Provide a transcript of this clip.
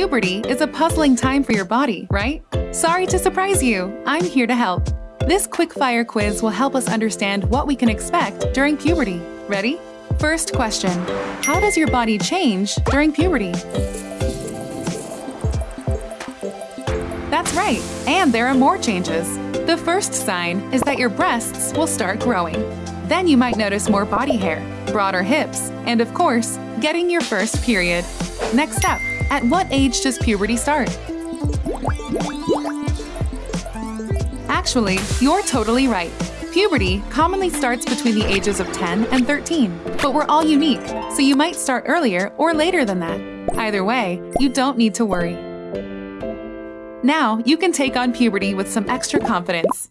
Puberty is a puzzling time for your body, right? Sorry to surprise you, I'm here to help. This quick-fire quiz will help us understand what we can expect during puberty. Ready? First question, how does your body change during puberty? That's right, and there are more changes. The first sign is that your breasts will start growing. Then you might notice more body hair, broader hips, and of course, getting your first period. Next up, at what age does puberty start? Actually, you're totally right. Puberty commonly starts between the ages of 10 and 13, but we're all unique, so you might start earlier or later than that. Either way, you don't need to worry. Now, you can take on puberty with some extra confidence.